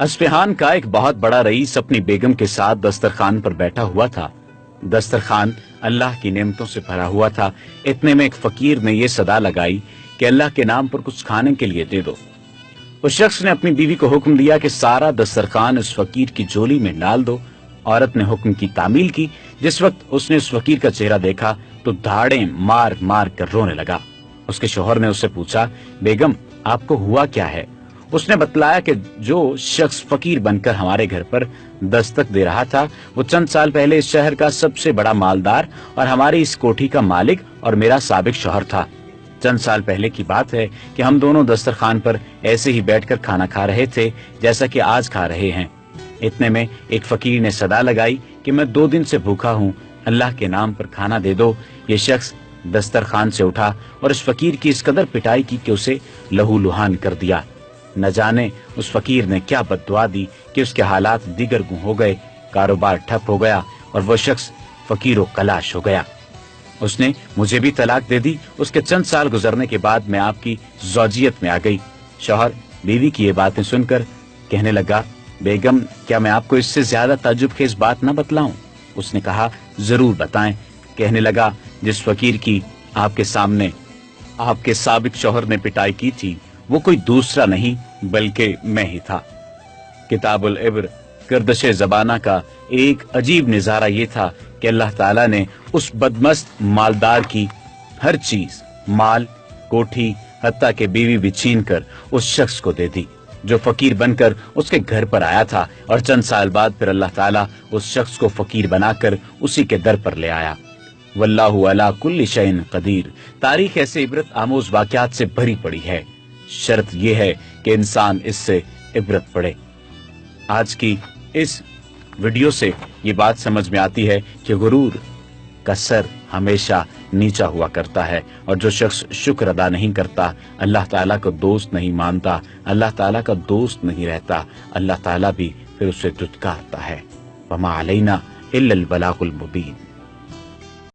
اسفہان کا ایک بہت بڑا رئیس اپنی بیگم کے ساتھ دسترخوان پر بیٹھا ہوا تھا۔ دسترخوان اللہ کی نعمتوں سے بھرا ہوا تھا۔ اتنے میں ایک فقیر نے یہ صدا لگائی کہ اللہ کے نام پر کچھ کھانے کے لیے دے دو۔ اس شخص نے اپنی بیوی کو حکم دیا کہ سارا دسترخوان اس فقیر کی جولی میں ڈال دو۔ عورت نے حکم کی تعمیل کی۔ جس وقت اس نے اس فقیر کا چہرہ دیکھا تو دھاڑیں مار مار کر رونے لگا۔ اس کے شوہر نے اس سے پوچھا، بیگم، آپ کو ہوا کیا ہے؟ اس نے بتلایا کہ جو شخص فقیر بن کر ہمارے گھر پر دستک دے رہا تھا، وہ چند سال پہلے اس شہر کا سب سے بڑا مالدار اور ہماری اس کوٹھی کا مالک اور میرا سابق شوہر تھا۔ چند سال پہلے کی بات ہے کہ ہم دونوں دسترخوان پر ایسے ہی بیٹھ کر کھانا کھا رہے تھے جیسا کہ آج کھا رہے ہیں۔ اتنے میں ایک فقیر نے صدا لگائی کہ میں دو دن سے بھوکا ہوں، اللہ کے نام پر کھانا دے دو۔ یہ شخص دسترخوان سے اٹھا اور اس فقیر کی اس قدر پٹائی کی کہ اسے لہو لہان کر دیا۔ نہ جانے اس فقیر نے کیا بد دعا دی کہ اس کے حالات دیگر گوں ہو گئے، کاروبار ٹھپ ہو گیا اور وہ شخص فقیر و کلاش ہو گیا۔ اس نے مجھے بھی طلاق دے دی، اس کے چند سال گزرنے کے بعد میں آپ کی زوجیت میں آ گئی۔ شوہر بیوی کی یہ باتیں سن کر کہنے لگا، بیگم، کیا میں آپ کو اس سے زیادہ تعجب خیز بات نہ بتلاؤں؟ اس نے کہا، ضرور بتائیں۔ کہنے لگا، جس فقیر کی آپ کے سامنے، آپ کے سابق شوہر نے پٹائی کی تھی وہ کوئی دوسرا نہیں بلکہ میں ہی تھا۔ کتاب العبر کردش زبانہ کا ایک عجیب نظارہ یہ تھا کہ اللہ تعالیٰ نے اس بدمست مالدار کی ہر چیز، مال، کوٹھی، حتیٰ کہ بیوی بھی چھین کر اس شخص کو دے دی، جو فقیر بن کر اس کے گھر پر آیا تھا اور چند سال بعد پھر اللہ تعالیٰ اس شخص کو فقیر بنا کر اسی کے در پر لے آیا۔ واللہ علا کل شعین قدیر۔ تاریخ ایسے عبرت آموز واقعات سے بھری پڑی ہے۔ شرط یہ ہے کہ انسان اس سے عبرت پڑے آج کی اس ویڈیو سے یہ بات سمجھ میں آتی ہے کہ غرور کا سر ہمیشہ نیچا ہوا کرتا ہے اور جو شخص شکر ادا نہیں کرتا، اللہ تعالیٰ کو دوست نہیں مانتا، اللہ تعالیٰ کا دوست نہیں رہتا، اللہ تعالیٰ بھی پھر اسے دھتکارتا ہے۔ وما علینا الا البلاغ المبین